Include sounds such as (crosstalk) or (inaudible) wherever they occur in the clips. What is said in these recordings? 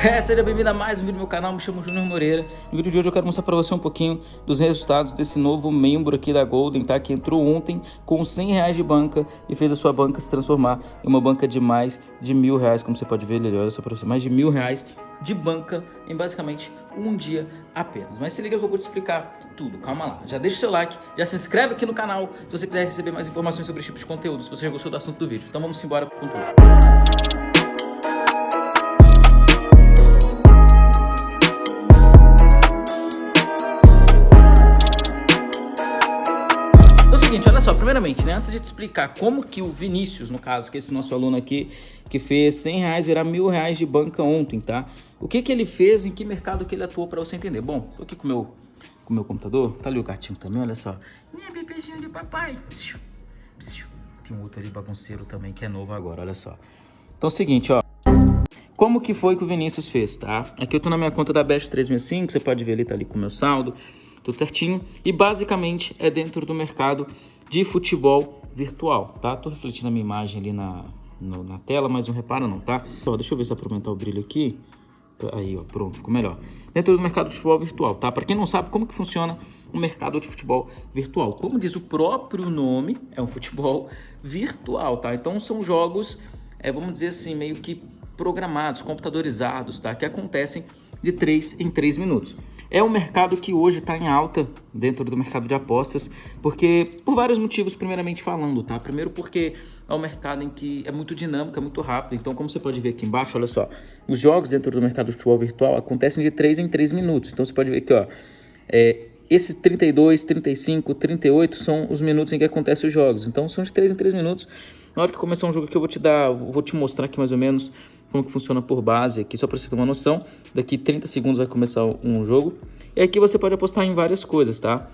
É, seja bem-vindo a mais um vídeo do meu canal, me chamo Júnior Moreira. No vídeo de hoje eu quero mostrar para você um pouquinho dos resultados desse novo membro aqui da Golden, tá? Que entrou ontem com 100 reais de banca e fez a sua banca se transformar em uma banca de mais de mil reais, como você pode ver, ele olha só para você, mais de mil reais de banca em basicamente um dia apenas. Mas se liga que eu vou te explicar tudo, calma lá. Já deixa o seu like, já se inscreve aqui no canal se você quiser receber mais informações sobre esse tipo de conteúdo, se você já gostou do assunto do vídeo. Então vamos embora com tudo. seguinte, só, primeiramente, né, antes de te explicar como que o Vinícius, no caso, que é esse nosso aluno aqui, que fez 100 reais virar mil reais de banca ontem, tá? O que que ele fez, em que mercado que ele atuou para você entender? Bom, tô aqui com o meu, com meu computador, tá ali o gatinho também, olha só. Minha bebezinho de papai. Psiu, psiu. Tem um outro ali bagunceiro também, que é novo agora, olha só. Então é o seguinte, ó. Como que foi que o Vinícius fez, tá? Aqui eu tô na minha conta da Best 365, você pode ver ali, tá ali com o meu saldo tudo certinho. E basicamente é dentro do mercado de futebol virtual, tá? Tô refletindo a minha imagem ali na, no, na tela, mas não repara não, tá? Ó, deixa eu ver se dá pra aumentar o brilho aqui. Aí, ó, pronto, ficou melhor. Dentro do mercado de futebol virtual, tá? Para quem não sabe como que funciona o mercado de futebol virtual. Como diz o próprio nome, é um futebol virtual, tá? Então são jogos, é, vamos dizer assim, meio que programados, computadorizados, tá? Que acontecem de 3 em 3 minutos. É um mercado que hoje está em alta dentro do mercado de apostas, porque por vários motivos, primeiramente falando, tá? Primeiro porque é um mercado em que é muito dinâmico, é muito rápido. Então, como você pode ver aqui embaixo, olha só, os jogos dentro do mercado de futebol virtual acontecem de 3 em 3 minutos. Então, você pode ver aqui, ó, é, esses 32, 35, 38 são os minutos em que acontecem os jogos. Então, são de 3 em 3 minutos. Na hora que começar um jogo aqui, eu vou te dar, vou te mostrar aqui mais ou menos como que funciona por base aqui, só para você ter uma noção. Daqui 30 segundos vai começar um jogo. E aqui você pode apostar em várias coisas, tá?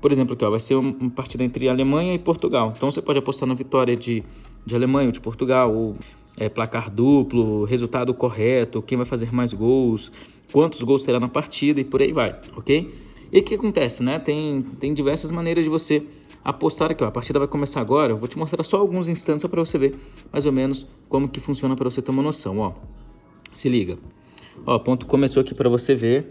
Por exemplo, aqui ó, vai ser uma partida entre Alemanha e Portugal. Então você pode apostar na vitória de, de Alemanha ou de Portugal, ou é, placar duplo, resultado correto, quem vai fazer mais gols, quantos gols terá na partida e por aí vai, ok? E o que acontece, né? Tem, tem diversas maneiras de você apostar aqui, ó. A partida vai começar agora. Eu vou te mostrar só alguns instantes só para você ver mais ou menos como que funciona para você ter uma noção, ó. Se liga. Ó, ponto começou aqui para você ver.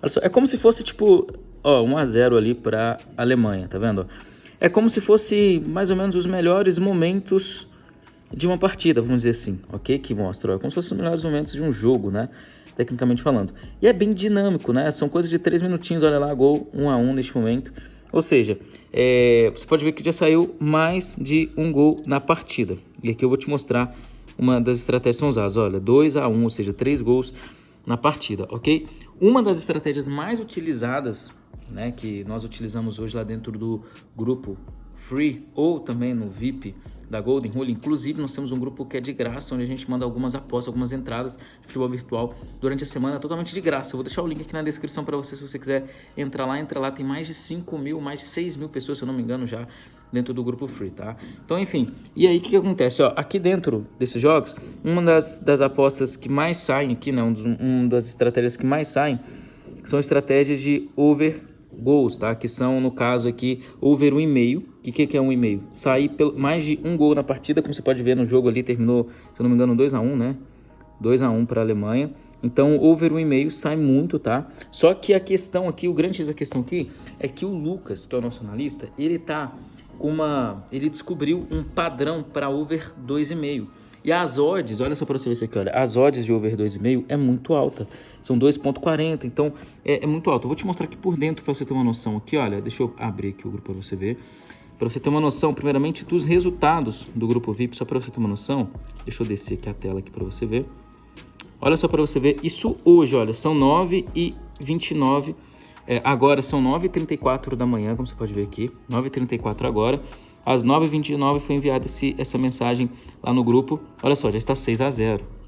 Olha só, é como se fosse tipo, ó, 1 a 0 ali para Alemanha, tá vendo? É como se fosse mais ou menos os melhores momentos de uma partida, vamos dizer assim, ok? Que mostra, ó, é como se fossem os melhores momentos de um jogo, né? Tecnicamente falando. E é bem dinâmico, né? São coisas de 3 minutinhos, olha lá, gol 1 a 1 neste momento. Ou seja, é, você pode ver que já saiu mais de um gol na partida. E aqui eu vou te mostrar uma das estratégias usadas. Olha, 2 a 1, ou seja, 3 gols na partida, ok? Uma das estratégias mais utilizadas, né, que nós utilizamos hoje lá dentro do grupo Free ou também no VIP da Golden Rule. Inclusive, nós temos um grupo que é de graça, onde a gente manda algumas apostas, algumas entradas de futebol virtual durante a semana, totalmente de graça. Eu vou deixar o link aqui na descrição para você, se você quiser entrar lá. Entra lá, tem mais de 5 mil, mais de 6 mil pessoas, se eu não me engano, já dentro do grupo free, tá? Então, enfim, e aí o que, que, acontece? Ó, aqui dentro desses jogos, uma das, das apostas que mais saem aqui, né, um, das estratégias que mais saem, são estratégias de over gols, tá? Que são, no caso aqui, over um e meio. O que, que é um e meio? Sair pelo, mais de um gol na partida, como você pode ver no jogo ali, terminou, se não me engano, 2 a 1 né? 2 a 1 para a Alemanha. Então, over um e meio sai muito, tá? Só que a questão aqui, o grande da questão aqui, é que o Lucas, que é o nosso analista, ele tá com uma... Ele descobriu um padrão para over 2,5. E as odds, olha só para você ver isso aqui, olha, as odds de over 2,5 é muito alta, são 2.40, então é, é, muito alta. Eu vou te mostrar aqui por dentro para você ter uma noção aqui, olha, deixa eu abrir aqui o grupo para você ver. Para você ter uma noção, primeiramente, dos resultados do grupo VIP, só para você ter uma noção, deixa eu descer aqui a tela aqui para você ver. Olha só para você ver, isso hoje, olha, são 9 e 29, é, agora são 9h34 da manhã, como você pode ver aqui, 9h34 agora. Às 9h29 foi enviada essa mensagem lá no grupo. Olha só, já está 6 a 0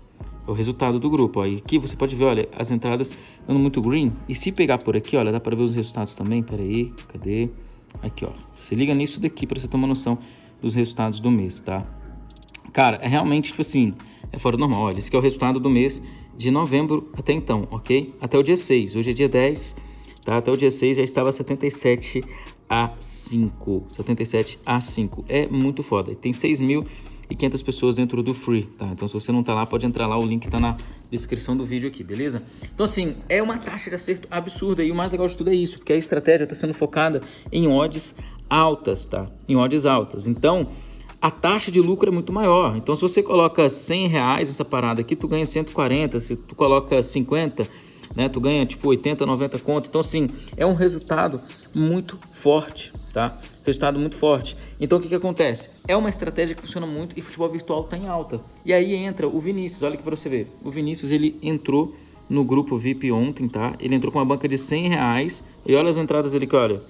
é o resultado do grupo. Ó. E aqui você pode ver, olha, as entradas dando muito green. E se pegar por aqui, olha, dá para ver os resultados também. Pera aí, cadê? Aqui, ó. Se liga nisso daqui para você ter uma noção dos resultados do mês, tá? Cara, é realmente, tipo assim, é fora do normal. Olha, esse aqui é o resultado do mês de novembro até então, ok? Até o dia 6. Hoje é dia 10, tá? Até o dia 6 já estava 77 a 5. 77 a 5. É muito foda. Tem 6 mil e 500 pessoas dentro do free, tá? Então se você não tá lá, pode entrar lá, o link tá na descrição do vídeo aqui, beleza? Então assim, é uma taxa de acerto absurda e o mais legal de tudo é isso, porque a estratégia está sendo focada em odds altas, tá? Em odds altas. Então, a taxa de lucro é muito maior. Então, se você coloca 100 reais essa parada aqui, tu ganha 140. Se tu coloca 50, né, tu ganha tipo 80, 90 conto. Então, assim, é um resultado muito forte, tá? Resultado muito forte. Então, o que que acontece? É uma estratégia que funciona muito e futebol virtual tá em alta. E aí entra o Vinícius, olha aqui para você ver. O Vinícius, ele entrou no grupo VIP ontem, tá? Ele entrou com uma banca de 100 reais. E olha as entradas dele que olha.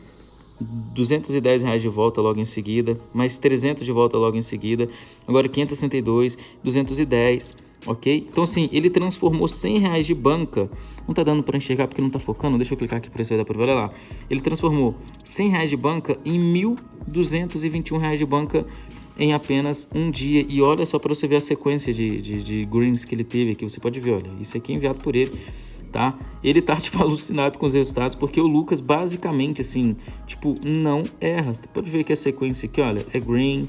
210 reais de volta logo em seguida, mais 300 de volta logo em seguida, agora 562, 210, ok? Então assim, ele transformou 100 reais de banca, não tá dando para enxergar porque não tá focando, deixa eu clicar aqui para você dar para ver, olha lá. Ele transformou 100 reais de banca em 1.221 reais de banca em apenas um dia. E olha só para você ver a sequência de, de, de greens que ele teve aqui, você pode ver, olha, isso aqui é enviado por ele tá? Ele tá, (laughs) tipo, alucinado com os resultados, porque o Lucas, basicamente, assim, tipo, não erra. Você pode ver que a sequência aqui, olha, é green.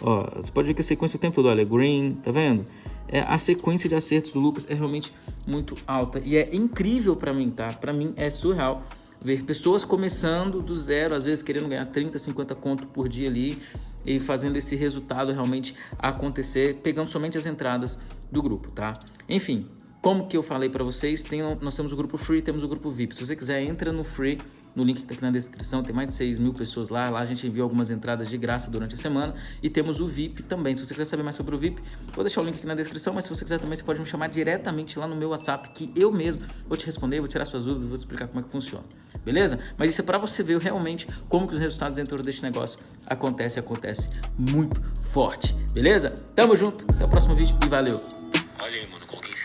Ó, você pode ver que a sequência o tempo todo, olha, green, tá vendo? É, a sequência de acertos do Lucas é realmente muito alta. E é incrível para mim, tá? Para mim é surreal ver pessoas começando do zero, às vezes querendo ganhar 30, 50 conto por dia ali e fazendo esse resultado realmente acontecer, pegando somente as entradas do grupo, tá? Enfim, como que eu falei para vocês, tem, nós temos o grupo Free temos o grupo VIP. Se você quiser, entra no Free, no link que está aqui na descrição, tem mais de 6 mil pessoas lá. Lá a gente envia algumas entradas de graça durante a semana. E temos o VIP também. Se você quiser saber mais sobre o VIP, vou deixar o link aqui na descrição. Mas se você quiser também, você pode me chamar diretamente lá no meu WhatsApp, que eu mesmo vou te responder, vou tirar suas dúvidas, vou te explicar como é que funciona. Beleza? Mas isso é para você ver realmente como que os resultados dentro deste negócio acontecem, acontece muito forte. Beleza? Tamo junto, até o próximo vídeo e valeu!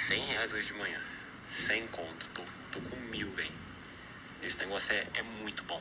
100 reais hoje de manhã. 100 conto. Tô, tô com mil, velho. Esse negócio é, é muito bom.